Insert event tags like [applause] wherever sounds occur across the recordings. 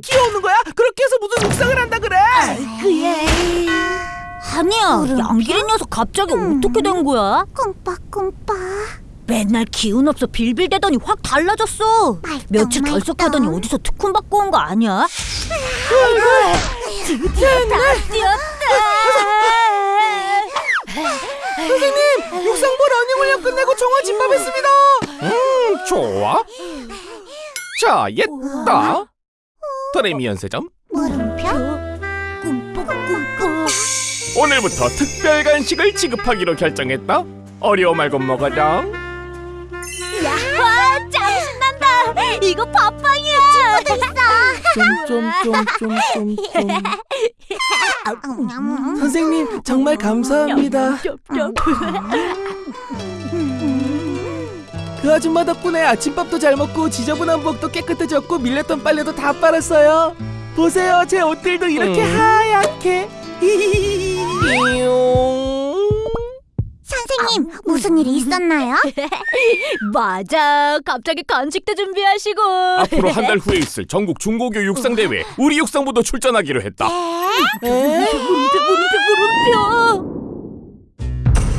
지금 키워오는 거야? 그렇게 해서 무슨 묵상을 한다 그래? 그래. 아니야, 양기린 녀석 갑자기 어떻게 된 거야? 꿈빠꿈빠 맨날 기운 없어 빌빌대더니 확 달라졌어. 말똥, 며칠 말똥. 결석하더니 어디서 특훈 받고 온 거 아니야? 드디어 다 뛰었다. 선생님, 육상부 러닝 훈련 끝내고 정화 집합했습니다. 음, 좋아. 자, 옛다. 도레미 연세점. 물음표 꿈뻑꿈뻑. 오늘부터 특별 간식을 지급하기로 결정했다. 어려워 말고 먹어라. 와, 짱 신난다. 이거 팥빵이야. 좀좀좀좀좀 음, 선생님 정말 감사합니다. [laughs] 그 아줌마 덕분에 아침밥도 잘 먹고 지저분한 부엌도 깨끗해졌고 밀렸던 빨래도 다 빨았어요. 보세요, 제 옷들도 이렇게 하얗게. 선생님 무슨 일이 있었나요? [laughs] 맞아. 갑자기 간식도 준비하시고. 앞으로 한 달 [laughs] 후에 있을 전국 중고교 육상 대회 우리 육상부도 출전하기로 했다. 물음표 물음표 물음표.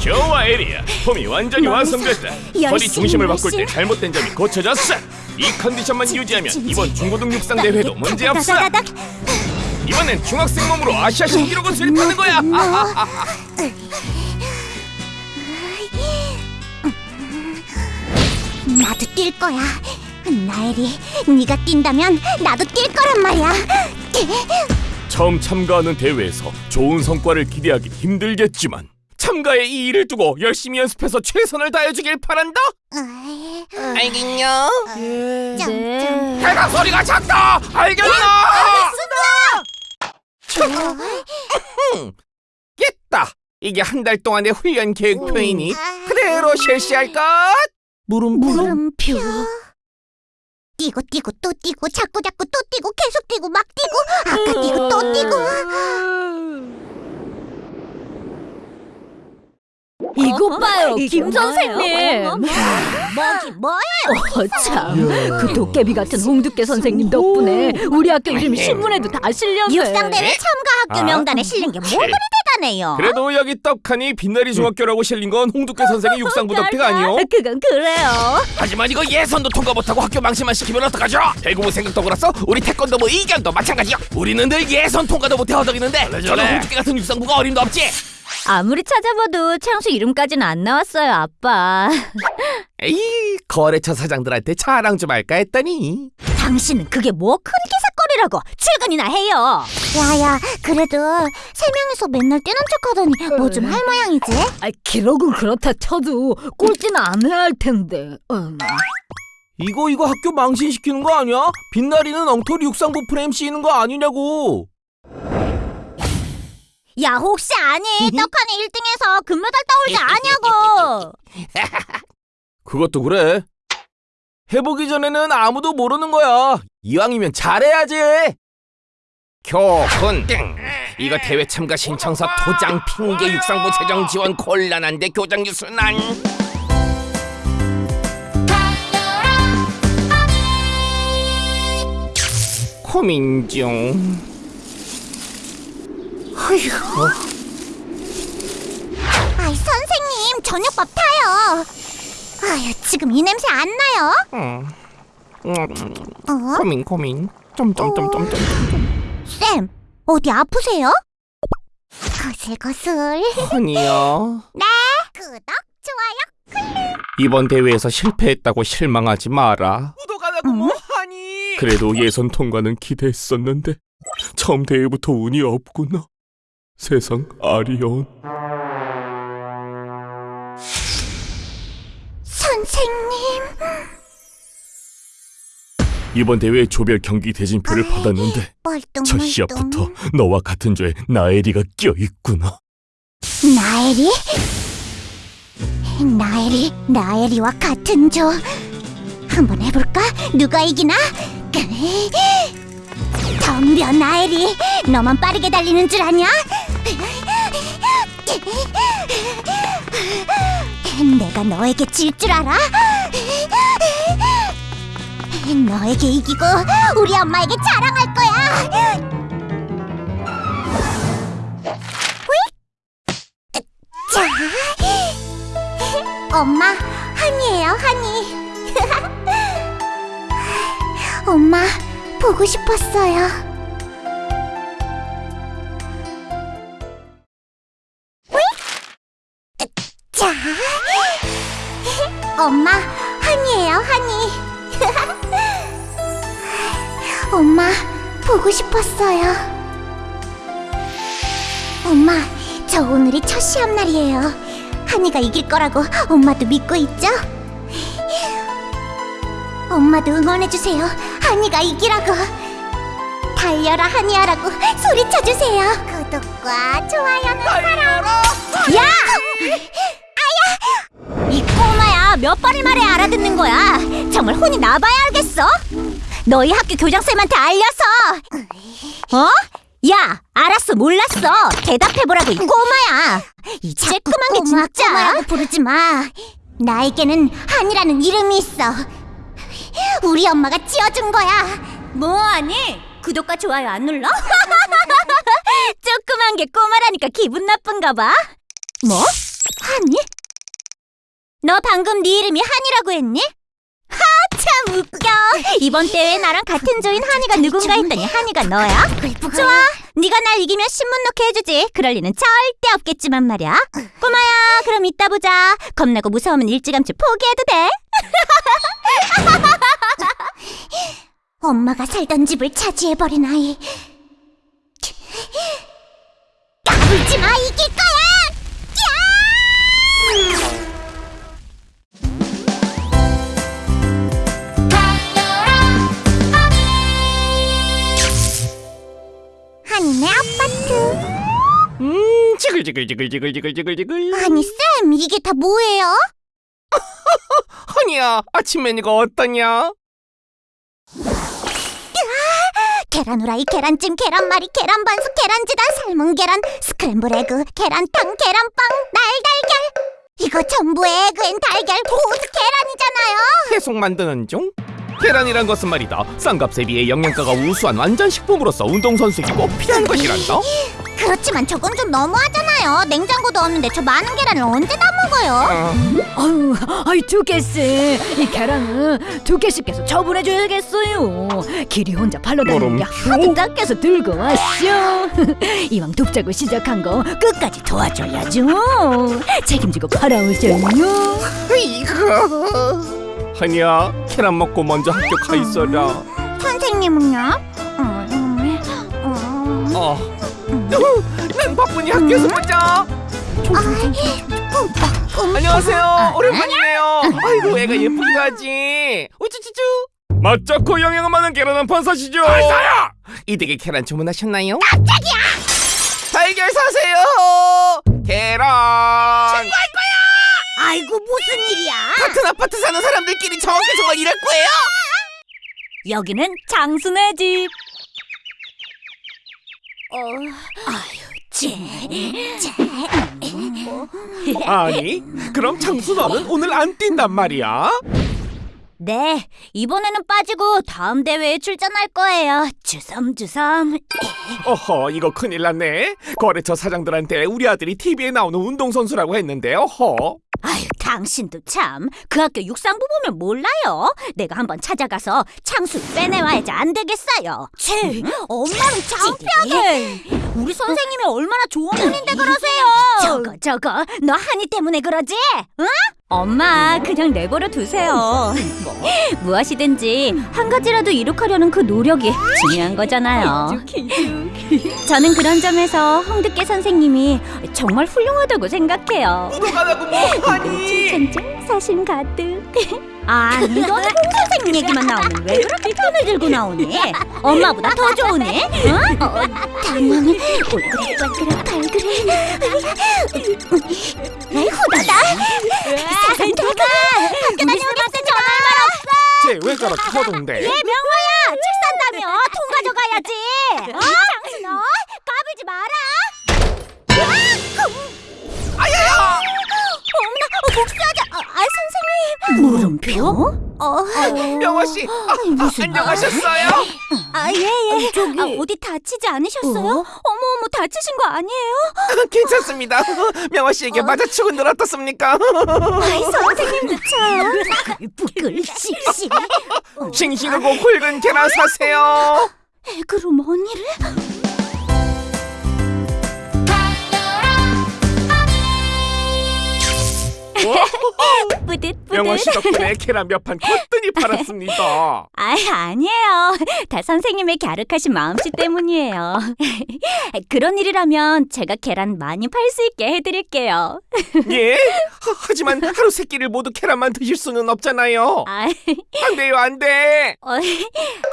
좋아 에리야, 폼이 완전히 완성됐다. 허리 중심을 바꿀 때. 잘못된 점이 고쳐졌어. 이 컨디션만 유지하면 이번 중고등 육상 대회도 문제 없어. 다다다닥. 이번엔 중학생 몸으로 아시아 신기록을 수립하는 거야. 나도 뛸 거야 나엘이 네가 뛴다면 나도 뛸 거란 말이야 처음 참가하는 대회에서 좋은 성과를 기대하기 힘들겠지만 참가에 이 일을 두고 열심히 연습해서 최선을 다해주길 바란다. 으이, 알겠냐? 짱, 네. 배가 소리가 작다. 알겠나? 깼다. 이게 한 달 동안의 훈련 계획표이니 그대로 실시할 것. 물음표. 물음표 뛰고 뛰고 또 뛰고 자꾸 자꾸 또 뛰고 계속 뛰고 막 뛰고 아까 뛰고 또 뛰고 봐요, 김 선생님. 뭐기 뭐예요? 어참, 그 도깨비 같은 홍두깨 선생님 덕분에 우리 학교 이름이 신문에도 다 실렸네. 육상대회 참가 학교 아. 명단에 실린 게 뭐가 그리 대단해요 그래도 여기 떡하니 빛나리 중학교라고 실린 건 홍두깨 선생의 육상부 덕택 아니요? 그건 그래요. 하지만 이거 예선도 통과 못하고 학교 망신만 시키면 어떡하죠? 배구부 생각도 그렇소? 우리 태권도부 이견도 마찬가지요. 우리는 늘 예선 통과도 못해 허덕이는데 저는 홍두깨 같은 육상부가 어림도 없지. 아무리 찾아봐도 창수 이름까지는 안 나왔어요, 아빠. 에이 거래처 사장들한테 자랑 좀 할까 했더니 당신은 그게 뭐 큰 기사거리라고 출근이나 해요. 야야 그래도 세 명이서 맨날 뛰는 척하더니 뭐 좀 할 모양이지? 아, 기록은 그렇다 쳐도 꼴찌는 안 해야 할 텐데. 음. 이거 이거 학교 망신시키는 거 아니야? 빛나리는 엉터리 육상부 프레임 씌이는 거 아니냐고. 야 혹시 아니 떡하니 1등해서 금메달 따올 때 아냐고 [laughs] 그것도 그래. 해보기 전에는 아무도 모르는 거야. 이왕이면 잘해야지. 교훈. 이거 대회 참가 신청서 도장 핑계 육상부 재정 지원 곤란한데 교장 유순한. 고민 중. 아이 선생님 저녁밥 타요 아유 지금 이 냄새 안 나요? 음, 음, 어? 고민 고민. 점점점점점. 쌤 어디 아프세요? 거슬거슬 아니야. [laughs] 구독 좋아요 이번 대회에서 실패했다고 실망하지 마라. 구독 안 하고 뭐하니? 그래도 예선 통과는 기대했었는데 처음 대회부터 운이 없구나. 세상 아리온. 선생님 이번 대회 조별 경기 대진표를 받았는데 멀뚱 첫 시합부터 너와 같은 조에 나엘이가 껴 있구나. 나엘이? 나엘이 나엘이와 같은 조 한번 해볼까? 누가 이기나? 덤벼 나엘이 너만 빠르게 달리는 줄 아냐? 내가 너에게 질 줄 알아? 너에게 이기고 우리 엄마에게 자랑할 거야. 엄마 한이에요 한이. 보고 싶었어요. 엄마 한이에요 한이. 엄마 보고 싶었어요. 엄마 저 오늘이 첫 시합 날이에요. 한이가 이길 거라고 엄마도 믿고 있죠? 엄마도 응원해주세요. 한이가 이기라고. 달려라 한이야라고 소리쳐주세요. 구독과 좋아요는 사랑. 야! 아야! 이 꼬마야 몇 번을 말해 알아듣는 거야. 정말 혼이 나봐야 알겠어. 너희 학교 교장쌤한테 알려서. 어? 야, 알았어, 몰랐어. 대답해보라고 이 꼬마야. 이 쬐끄만 게 진짜. 꼬마라고 부르지 마. 나에게는 한이라는 이름이 있어. 우리 엄마가 지어준 거야. 뭐하니? 구독과 좋아요 안 눌러? [laughs] 조그만 게 꼬마라니까 기분 나쁜가 봐. 뭐? 한이? 너 방금 네 이름이 한이라고 했니? 하, 참 웃겨. 이번 대회에 나랑 같은 조인 한이가 누군가 했더니 한이가 너야? 좋아. 네가 날 이기면 신문 놓게 해주지. 그럴 리는 절대 없겠지만 말이야. 꼬마야, 그럼 이따 보자. 겁나고 무서우면 일찌감치 포기해도 돼. [laughs] 엄마가 살던 집을 차지해버린 아이. 까불지 마, 이길 지글지글지글지글지글지글지글. 아니 쌤, 이게 다 뭐예요? [laughs] 허니야, 아침 메뉴가 어떠냐? 계란 후라이, 계란찜, 계란말이, 계란 반숙, 계란지단, 삶은 계란, 스크램블 에그, 계란탕, 계란빵, 날달걀. 이거 전부 egg and 달걀 고스 계란이잖아요. 계속 만드는 중? 계란이란 것은 말이다 싼값에 비해 영양가가 우수한 완전 식품으로서 운동선수에게 꼭 필요한 것이란다 [laughs] 그렇지만 저건 좀 너무하잖아요. 냉장고도 없는데 저 많은 계란을 언제 다 먹어요? 아, 아유, 아이 두께씨, 이 계란은 두께씨께서 처분해줘야겠어요. 길이 혼자 팔러 다니는 게 하도 닦여서 들고 왔쇼. [laughs] 이왕 돕자고 시작한 거 끝까지 도와줘야죠. 책임지고 팔아오셔요. 이거 허니야 계란 먹고 먼저 학교 가 있어라 선생님은요? 음, 음, 어. 난 바쁘니 학교에서 보자 꿈, 안녕하세요. 오랜만이네요. 아이고 애가 예쁘게 가지. 우쭈쭈쭈. 맛좋고 영양 많은 계란 한 판 사시죠. 사요? 이 댁에 계란 주문하셨나요? 깜짝이야! 달걀 사세요. 계란 아이고 무슨 일이야? 같은 아파트 사는 사람들끼리 저렇게 저걸 일할 거예요? 여기는 장순의 집. 어, 아유, 쟤, 쟤. 아니 그럼 장수 너는 오늘 안 뛴단 말이야? 네, 이번에는 빠지고 다음 대회에 출전할 거예요. 주섬주섬. 어허 이거 큰일 났네 거래처 사장들한테 우리 아들이 TV에 나오는 운동선수라고 했는데 어허 아유, 당신도 참. 그 학교 육상부 보면 몰라요. 내가 한번 찾아가서 창수 빼내와야지 안 되겠어요. 치, 엄마는 창피하게. 우리 선생님이 얼마나 좋은 분인데 그러세요. 저거 저거, 너 한이 때문에 그러지? 응? 엄마, 그냥 내버려 두세요. 무엇이든지 한 가지라도 이룩하려는 그 노력이 중요한 거잖아요. 저는 그런 점에서 홍두깨 선생님이 정말 훌륭하다고 생각해요. 구독하라고 뭐하니 칭찬 사심 가득. 아니, 너는 홍 선생님 얘기만 나오면 왜 그렇게 편을 들고 나오니? 엄마보다 더 좋으니? 응? 어, 당연히 얼굴에 발그레 발그레. 후다다. 내가 학교 다녀오겠어 전화 말 없어. 쟤왜 저렇게 허둥대 예, 명화야, 책 산다며 통 가져가야지. 어? 너 까불지 마라. 병? 어? 명화 씨, 아, 아, 안녕하셨어요? 아, 예, 예. 아, 어디 다치지 않으셨어요? 어머, 어머, 다치신 거 아니에요? 괜찮습니다. 명화 씨에게 맞아치고 늘 어떻습니까? 아이, 선생님도 참. 부글, 씩씩. 싱싱하고 굵은 계란 사세요. 애그로 머니를? [laughs] 뿌듯, 명화 씨. 덕분에 계란 몇 판 거뜬히 팔았습니다. [laughs] 아, 아니에요. 다 선생님의 갸륵하신 마음씨 때문이에요. [laughs] 그런 일이라면 제가 계란 많이 팔 수 있게 해드릴게요. 예? 하, 하지만 하루 세 끼를 모두 계란만 드실 수는 없잖아요. 아, 안 돼요, 안 돼. 어,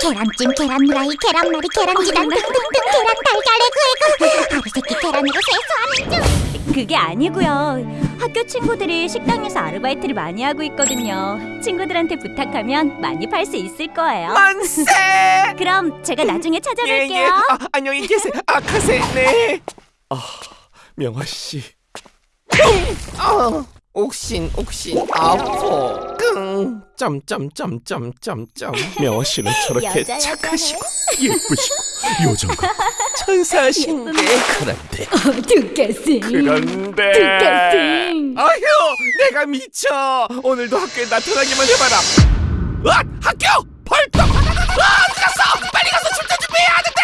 계란찜, 계란후라이, 계란말이, 계란지단 등등등 계란 달걀에 구이고 하루 세끼 계란으로 세수하는 중 그게 아니고요. 학교 친구들이 식당에서 아르바이트를 많이 하고 있거든요. 친구들한테 부탁하면 많이 팔 수 있을 거예요. 만세! [laughs] 그럼 제가 나중에 예, 예. 찾아뵐게요. 아, 안녕히 계세요. 아, 가세. 네. 아, 명화 씨. 음, 아, 옥신, 옥신, 아포, 끙, 점점점점점점. 명화 씨는 저렇게 여자. 착하시고 예쁘시고 요정과 천사신데 그런데. 두께씨. 그런데. 두께씨. 아휴 내가 미쳐. 오늘도 학교에 나타나기만 해봐라. 아 학교! 벌떡! 아 어디 갔어! 빨리 가서 출제 준비해야 하는데